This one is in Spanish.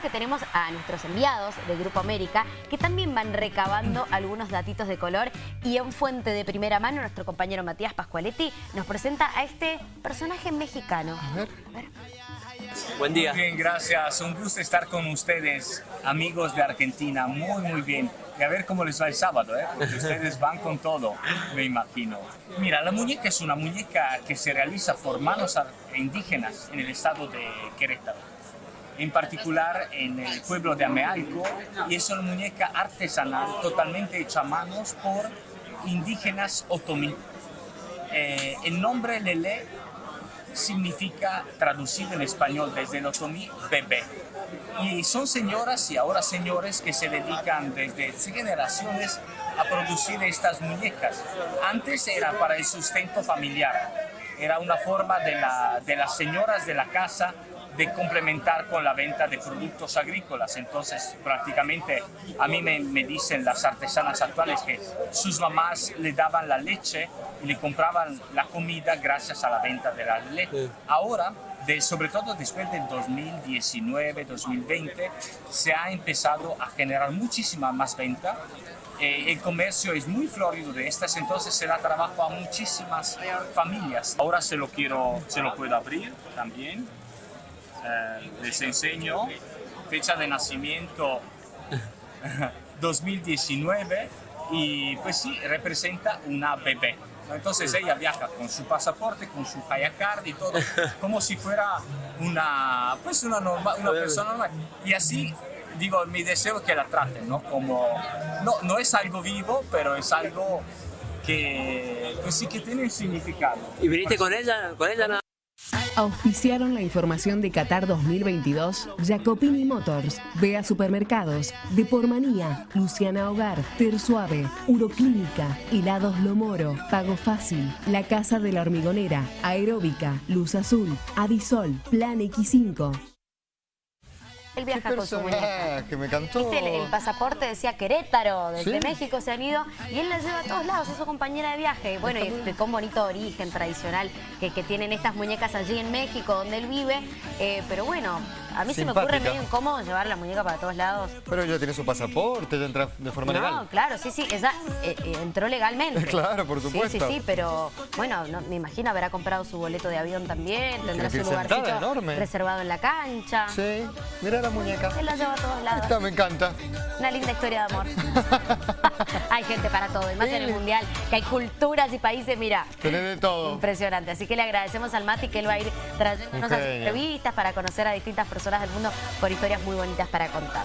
bueno que tenemos a nuestros enviados de Grupo América que también van recabando algunos datitos de color y en fuente de primera mano nuestro compañero Matías Pascualetti nos presenta a este personaje mexicano. A ver. A ver. Buen día. Bien, gracias. Un gusto estar con ustedes, amigos de Argentina. Muy, muy bien. Y a ver cómo les va el sábado, ¿eh? porque ustedes van con todo, me imagino. Mira, la muñeca es una muñeca que se realiza por manos indígenas en el estado de Querétaro. En particular en el pueblo de Amealco. Y es una muñeca artesanal, totalmente hecha a manos por indígenas otomí. Eh, el nombre Lele significa, traducido en español desde el otomí, bebé. Y son señoras y ahora señores que se dedican desde generaciones a producir estas muñecas. Antes era para el sustento familiar, era una forma de, la- de las señoras de la casa de complementar con la venta de productos agrícolas. Entonces, prácticamente a mí me, me dicen las artesanas actuales que sus mamás le daban la leche y le compraban la comida gracias a la venta de la leche. Ahora, de, sobre todo después del 2019-2020, se ha empezado a generar muchísima más venta. Eh, el comercio es muy florido de estas, entonces se da trabajo a muchísimas familias. Ahora se lo quiero, se lo puedo abrir también. Eh, les enseño fecha de nacimiento 2019 y pues sí, representa una bebé. Entonces ella viaja con su pasaporte, con su Hayacard y todo, como si fuera una, pues una, norma- una persona normal. Y así, digo, mi deseo es que la traten, ¿no? Como, no, no es algo vivo, pero es algo que, pues sí que tiene un significado. ¿Y viniste con ella? ¿Con ella nada? Auspiciaron la información de Qatar 2022 Jacopini Motors, Bea Supermercados, Depormanía, Luciana Hogar, Tersuave, Uroclínica, Helados Lomoro, Pago Fácil, La Casa de la Hormigonera, Aeróbica, Luz Azul, Adisol, Plan X5. Él viaja con su muñeca. me el, el pasaporte decía Querétaro, desde Sí. México se han ido y él la lleva a todos lados, es su compañera de viaje. Y bueno, y un bonito origen tradicional que, que tienen estas muñecas allí en México, donde él vive. Eh, pero bueno, a mí se me ocurre medio incómodo llevar la muñeca para todos lados. Pero ella tiene su pasaporte, ella entra de forma No, legal. claro, sí, sí, ella eh, eh, entró legalmente. Claro, por supuesto. Sí, sí, sí, pero bueno, no, me imagino habrá comprado su boleto de avión también, tendrá su lugarcito enorme. reservado en la cancha. Sí, mira la muñeca. Él la lleva a todos lados. Esta me encanta. Una linda historia de amor. hay gente para todo, y más en el. Mundial, que hay culturas y países, mira, Tenés de todo. impresionante. Así que le agradecemos al Mati que él va a ir trayéndonos a entrevistas para conocer a distintas personas del mundo por historias muy bonitas para contar.